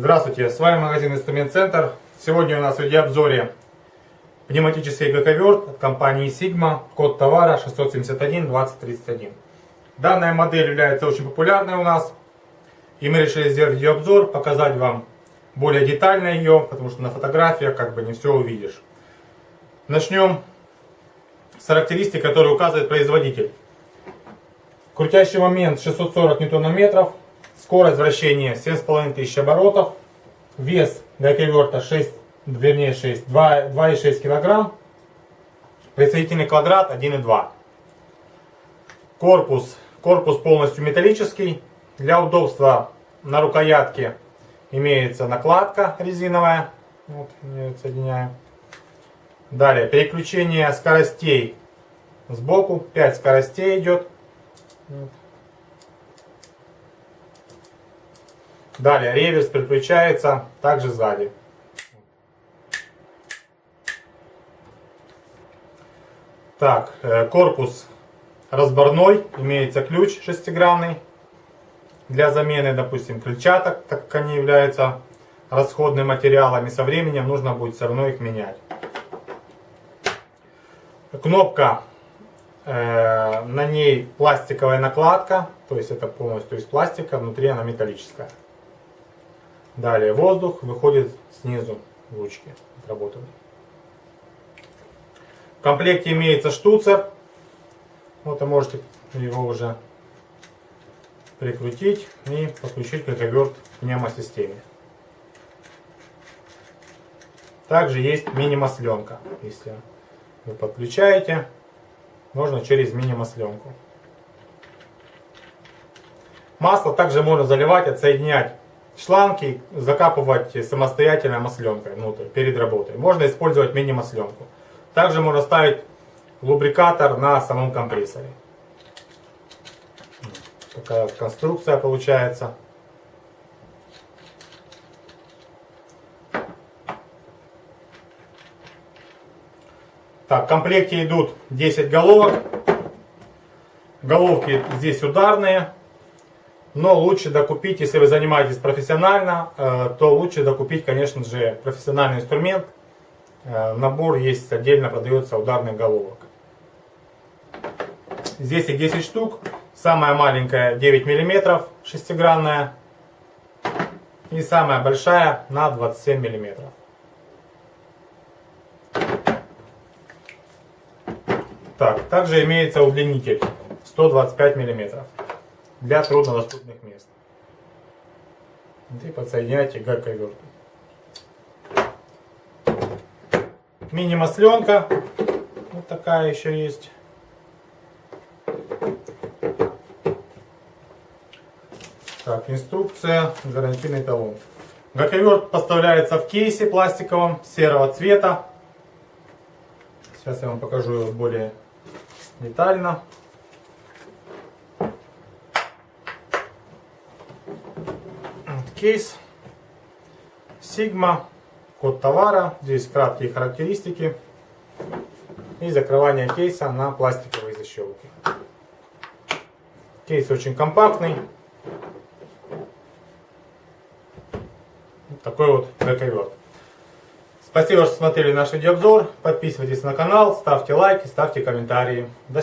Здравствуйте, с вами магазин Инструмент Центр. Сегодня у нас в видеообзоре пневматический гаковерт от компании Sigma, код товара 671-2031. Данная модель является очень популярной у нас, и мы решили сделать видеообзор, показать вам более детально ее, потому что на фотографиях как бы не все увидишь. Начнем с характеристик, которые указывает производитель. Крутящий момент 640 ньютон-метров, скорость вращения 7500 оборотов, вес гайковерта 6, вернее 6, 2,6 кг, присоединительный квадрат 1,2 Корпус, корпус полностью металлический, для удобства на рукоятке имеется накладка резиновая, вот, я соединяю. Далее, переключение скоростей. Сбоку, 5 скоростей идет. Вот. Далее реверс переключается также сзади. Так, э, корпус разборной, имеется ключ шестигранный для замены, допустим, крыльчаток, так как они являются расходными материалами. Со временем нужно будет все равно их менять. Кнопка, э, на ней пластиковая накладка, то есть это полностью из пластика, внутри она металлическая. Далее воздух выходит снизу ручки отработанные. В комплекте имеется штуцер. Вот вы можете его уже прикрутить и подключить как оверт к пневмосистеме. Также есть мини-масленка. Если вы подключаете, можно через мини-масленку. Масло также можно заливать, отсоединять шланги закапывать самостоятельно масленкой внутрь, перед работой. Можно использовать мини-масленку. Также можно ставить лубрикатор на самом компрессоре. Такая конструкция получается. Так, в комплекте идут 10 головок. Головки здесь ударные. Но лучше докупить, если вы занимаетесь профессионально, э, то лучше докупить, конечно же, профессиональный инструмент. Э, набор есть отдельно продается ударных головок. Здесь их 10 штук. Самая маленькая 9 мм, шестигранная. И самая большая на 27 мм. Так, также имеется удлинитель 125 мм для труднодоступных мест. И подсоединяйте к коверту. Мини-масленка. Вот такая еще есть. Так, инструкция, гарантийный талон. Гаковерт поставляется в кейсе пластиковом серого цвета. Сейчас я вам покажу его более детально. Кейс Sigma, код товара, здесь краткие характеристики и закрывание кейса на пластиковой защелке. Кейс очень компактный. такой вот гаковерт. Спасибо, что смотрели наш видеообзор. Подписывайтесь на канал, ставьте лайки, ставьте комментарии. До